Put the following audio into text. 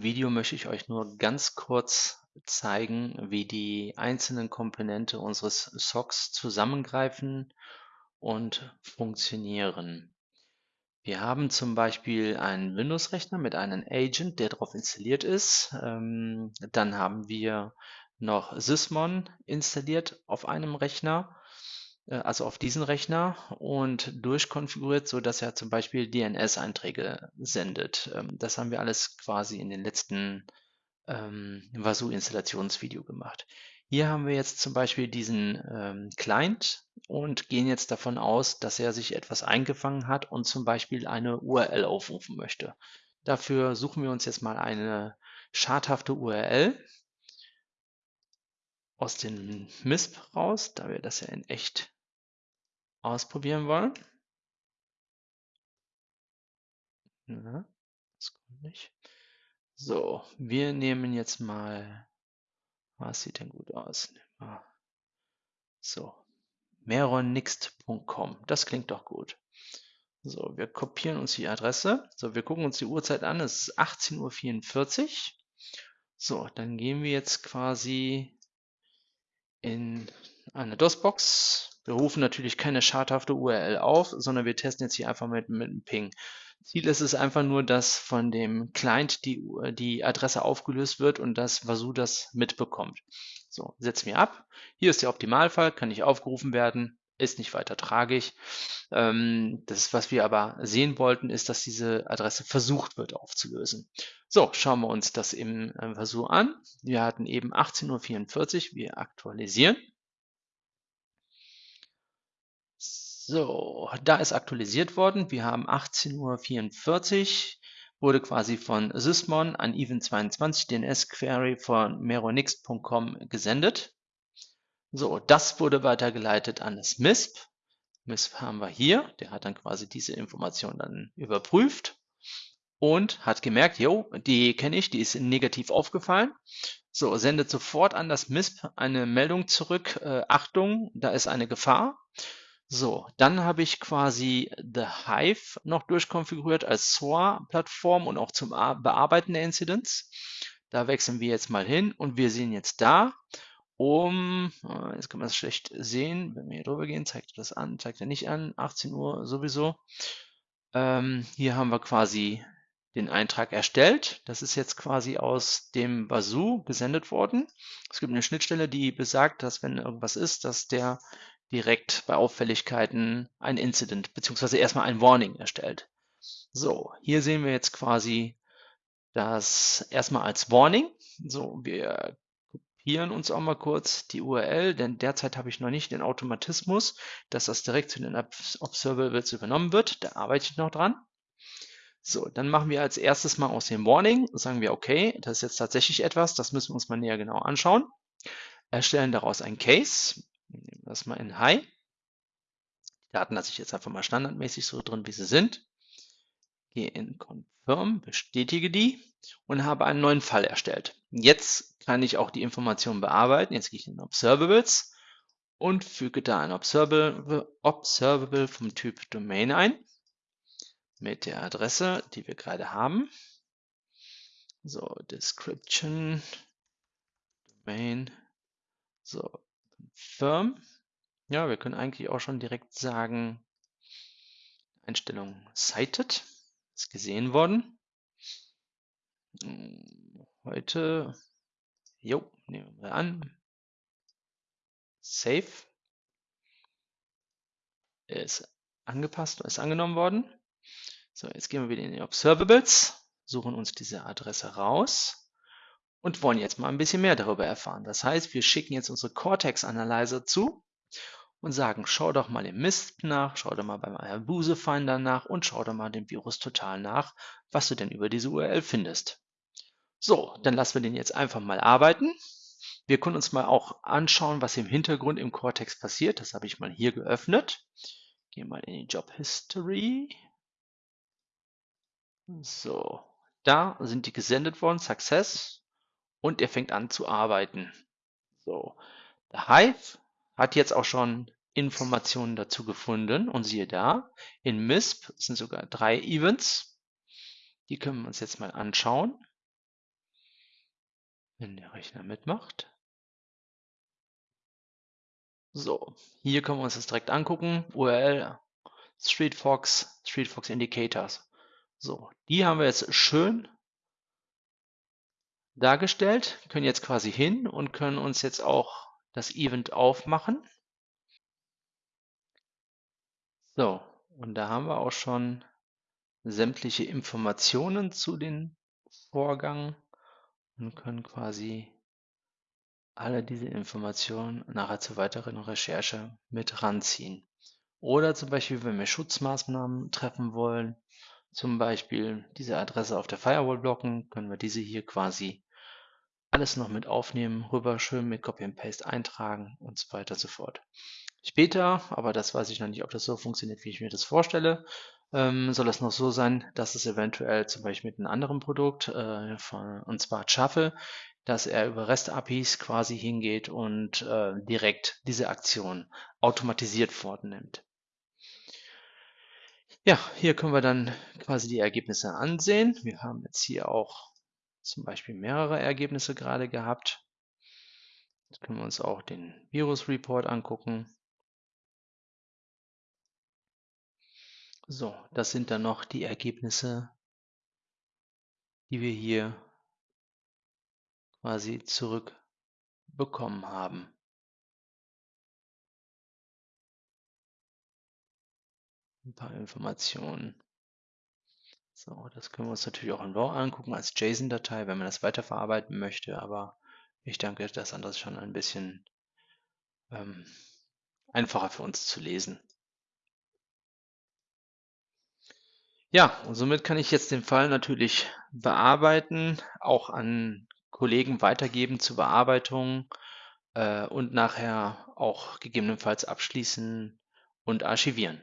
Video möchte ich euch nur ganz kurz zeigen, wie die einzelnen Komponente unseres SOCs zusammengreifen und funktionieren. Wir haben zum Beispiel einen Windows-Rechner mit einem Agent, der darauf installiert ist. Ähm, dann haben wir noch Sysmon installiert auf einem Rechner also auf diesen Rechner und durchkonfiguriert, so dass er zum Beispiel DNS-Einträge sendet. Ähm, das haben wir alles quasi in den letzten ähm, Vasu-Installationsvideo gemacht. Hier haben wir jetzt zum Beispiel diesen ähm, Client und gehen jetzt davon aus, dass er sich etwas eingefangen hat und zum Beispiel eine URL aufrufen möchte. Dafür suchen wir uns jetzt mal eine schadhafte URL aus dem MISP raus, da wir das ja in echt ausprobieren wollen. Na, das kommt nicht. So, wir nehmen jetzt mal, was sieht denn gut aus? So, meronixt.com, das klingt doch gut. So, wir kopieren uns die Adresse. So, wir gucken uns die Uhrzeit an, es ist 18.44 Uhr. So, dann gehen wir jetzt quasi in eine DOS-Box wir rufen natürlich keine schadhafte URL auf, sondern wir testen jetzt hier einfach mit, mit einem Ping. Ziel ist es einfach nur, dass von dem Client die, die Adresse aufgelöst wird und dass Vasu das mitbekommt. So, setzen wir ab. Hier ist der Optimalfall, kann nicht aufgerufen werden, ist nicht weiter tragisch. Ähm, das, was wir aber sehen wollten, ist, dass diese Adresse versucht wird aufzulösen. So, schauen wir uns das im Versuch an. Wir hatten eben 18.44 Uhr, wir aktualisieren. So, da ist aktualisiert worden. Wir haben 18.44 Uhr, wurde quasi von Sysmon an Even22 DNS Query von meronixt.com gesendet. So, das wurde weitergeleitet an das MISP. MISP haben wir hier. Der hat dann quasi diese Information dann überprüft und hat gemerkt, jo, die kenne ich, die ist negativ aufgefallen. So, sendet sofort an das MISP eine Meldung zurück. Äh, Achtung, da ist eine Gefahr. So, dann habe ich quasi The Hive noch durchkonfiguriert als SOA-Plattform und auch zum Bearbeiten der Incidents. Da wechseln wir jetzt mal hin und wir sehen jetzt da um, äh, jetzt kann man es schlecht sehen, wenn wir hier drüber gehen, zeigt er das an, zeigt er nicht an, 18 Uhr sowieso. Ähm, hier haben wir quasi den Eintrag erstellt. Das ist jetzt quasi aus dem Bazoo gesendet worden. Es gibt eine Schnittstelle, die besagt, dass wenn irgendwas ist, dass der direkt bei Auffälligkeiten ein Incident beziehungsweise erstmal ein Warning erstellt. So, hier sehen wir jetzt quasi das erstmal als Warning. So, wir kopieren uns auch mal kurz die URL, denn derzeit habe ich noch nicht den Automatismus, dass das direkt zu den Observables übernommen wird. Da arbeite ich noch dran. So, dann machen wir als erstes mal aus dem Warning, sagen wir, okay, das ist jetzt tatsächlich etwas, das müssen wir uns mal näher genau anschauen. Erstellen daraus ein Case. Nehmen das mal in High. Die Daten lasse ich jetzt einfach mal standardmäßig so drin, wie sie sind. Gehe in Confirm, bestätige die und habe einen neuen Fall erstellt. Jetzt kann ich auch die Informationen bearbeiten. Jetzt gehe ich in Observables und füge da ein Observable, Observable vom Typ Domain ein mit der Adresse, die wir gerade haben. So, Description, Domain, so, Confirm. Ja, wir können eigentlich auch schon direkt sagen, Einstellung cited, ist gesehen worden. Hm, heute, jo, nehmen wir an, Save ist angepasst, ist angenommen worden. So, jetzt gehen wir wieder in die Observables, suchen uns diese Adresse raus und wollen jetzt mal ein bisschen mehr darüber erfahren. Das heißt, wir schicken jetzt unsere Cortex Analyzer zu und sagen, schau doch mal im Mist nach, schau doch mal beim Ayabuse Finder nach und schau doch mal dem Virus total nach, was du denn über diese URL findest. So, dann lassen wir den jetzt einfach mal arbeiten. Wir können uns mal auch anschauen, was im Hintergrund im Cortex passiert. Das habe ich mal hier geöffnet. Gehen mal in die Job History. So, da sind die gesendet worden, Success und er fängt an zu arbeiten. So, der Hive hat jetzt auch schon Informationen dazu gefunden und siehe da, in MISP sind sogar drei Events. Die können wir uns jetzt mal anschauen. wenn der Rechner mitmacht. So, hier können wir uns das direkt angucken. URL StreetFox, StreetFox Indicators. So, die haben wir jetzt schön dargestellt, können jetzt quasi hin und können uns jetzt auch das Event aufmachen. So, und da haben wir auch schon sämtliche Informationen zu den Vorgang und können quasi alle diese Informationen nachher zur weiteren Recherche mit ranziehen. Oder zum Beispiel, wenn wir Schutzmaßnahmen treffen wollen, zum Beispiel diese Adresse auf der Firewall blocken, können wir diese hier quasi alles noch mit aufnehmen, rüber schön mit Copy and Paste eintragen und so weiter und so fort. Später, aber das weiß ich noch nicht, ob das so funktioniert, wie ich mir das vorstelle, ähm, soll es noch so sein, dass es eventuell zum Beispiel mit einem anderen Produkt, äh, von, und zwar Shuffle, dass er über REST-APIs quasi hingeht und äh, direkt diese Aktion automatisiert fortnimmt. Ja, hier können wir dann quasi die Ergebnisse ansehen. Wir haben jetzt hier auch zum Beispiel mehrere Ergebnisse gerade gehabt. Jetzt können wir uns auch den Virus-Report angucken. So, das sind dann noch die Ergebnisse, die wir hier quasi zurückbekommen haben. Ein paar Informationen. So, das können wir uns natürlich auch in RAW angucken als JSON-Datei, wenn man das weiterverarbeiten möchte, aber ich denke, das andere ist schon ein bisschen ähm, einfacher für uns zu lesen. Ja, und somit kann ich jetzt den Fall natürlich bearbeiten, auch an Kollegen weitergeben zur Bearbeitung äh, und nachher auch gegebenenfalls abschließen und archivieren.